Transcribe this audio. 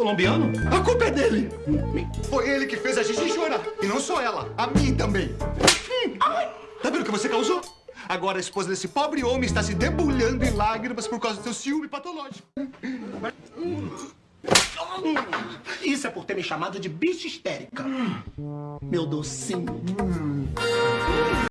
colombiano? A culpa é dele. Hum. Foi ele que fez a gente chorar. E não só ela, a mim também. Tá vendo o que você causou? Agora a esposa desse pobre homem está se debulhando em lágrimas por causa do seu ciúme patológico. Isso é por ter me chamado de bicha histérica. Hum. Meu docinho. Hum.